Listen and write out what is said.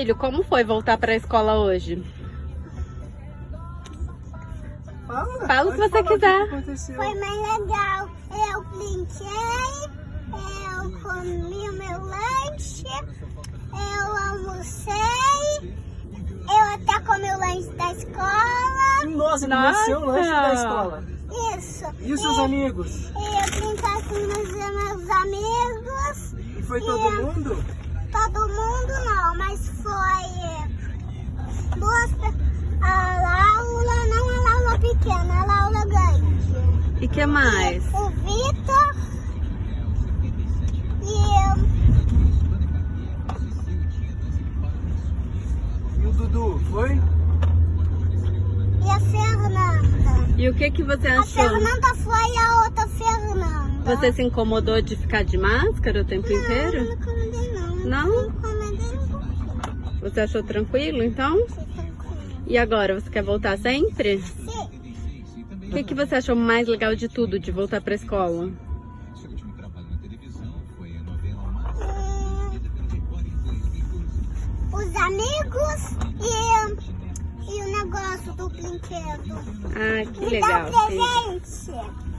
Filho, como foi voltar pra escola hoje? Fala, Fala o que você quiser. que. Foi mais legal. Eu brinquei, eu comi o meu lanche, eu almocei, eu até comi o lanche da escola. Nossa, ele Nossa. nasceu o lanche da escola. Isso. E os seus amigos? E eu brincar com meus, meus amigos. E foi todo mundo? Todo mundo não, mas foi é, duas a Laura, não a Laura pequena, a Laura grande. E que mais? O Vitor e eu. E o Dudu, foi? E a Fernanda. E o que que você A achou? Fernanda foi a outra Fernanda. Você se incomodou de ficar de máscara o tempo Não, inteiro? não incomodei não. Não? Não incomodei um pouquinho. Você achou tranquilo, então? Foi tranquilo. E agora, você quer voltar sempre? Sim. O que que você achou mais legal de tudo, de voltar pra escola? Hum, os amigos e, e o negócio do brinquedo. Ah, que Me legal. dá um filho. presente.